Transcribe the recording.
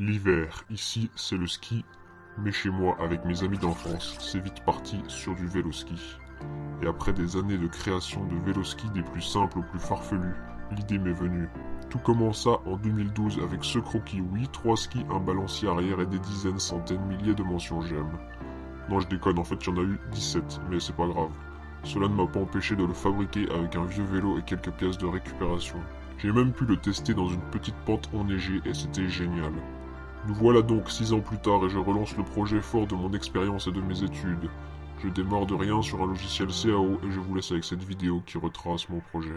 L'hiver, ici, c'est le ski, mais chez moi, avec mes amis d'enfance, c'est vite parti sur du vélo-ski. Et après des années de création de vélo-ski des plus simples aux plus farfelus, l'idée m'est venue. Tout commença en 2012 avec ce croquis, oui, trois skis, un balancier arrière et des dizaines, centaines, milliers de mentions j'aime. Non, je déconne, en fait, il y en a eu 17, mais c'est pas grave. Cela ne m'a pas empêché de le fabriquer avec un vieux vélo et quelques pièces de récupération. J'ai même pu le tester dans une petite pente enneigée et c'était génial. Nous voilà donc six ans plus tard et je relance le projet fort de mon expérience et de mes études. Je démarre de rien sur un logiciel CAO et je vous laisse avec cette vidéo qui retrace mon projet.